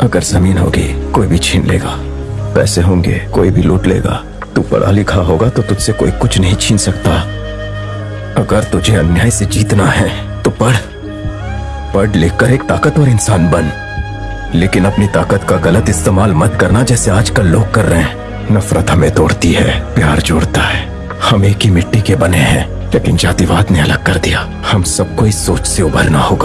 अगर ज़मीन होगी, कोई भी छीन लेगा। पैसे होंगे, कोई भी लूट लेगा। तू पढ़ा लिखा होगा तो तुझसे कोई कुछ नहीं छीन सकता। अगर तुझे अन्याय से जीतना है तो पढ़। पढ़ लिख कर एक ताकतवर इंसान बन। लेकिन अपनी ताकत का गलत इस्तेमाल मत करना जैसे आजकल लोग कर रहे हैं। नफरत हमें तोड़ती है, प्यार जोड़ता है। हम एक ही मिट्टी के बने हैं, लेकिन जातिवाद ने अलग कर दिया। हम सबको इस सोच से उभरना होगा।